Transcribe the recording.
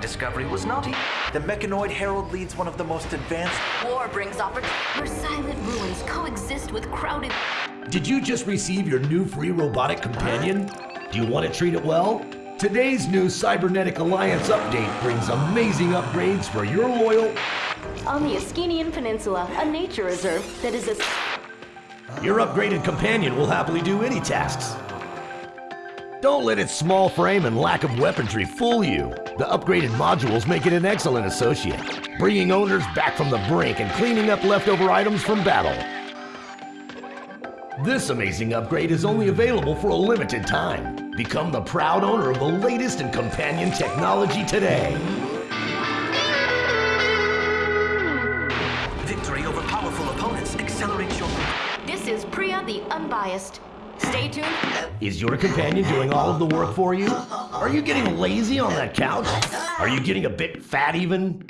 discovery was not e- The Mechanoid Herald leads one of the most advanced. War brings opportunity. Where silent ruins coexist with crowded. Did you just receive your new free robotic companion? Do you want to treat it well? Today's new Cybernetic Alliance update brings amazing upgrades for your loyal. On the Askenian Peninsula, a nature reserve that is a... Your upgraded companion will happily do any tasks. Don't let its small frame and lack of weaponry fool you. The upgraded modules make it an excellent associate, bringing owners back from the brink and cleaning up leftover items from battle. This amazing upgrade is only available for a limited time. Become the proud owner of the latest in companion technology today. victory over powerful opponents accelerates your This is Priya the Unbiased. Stay tuned. Is your companion doing all of the work for you? Are you getting lazy on that couch? Are you getting a bit fat even?